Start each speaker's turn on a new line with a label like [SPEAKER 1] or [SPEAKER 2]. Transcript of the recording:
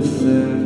[SPEAKER 1] listen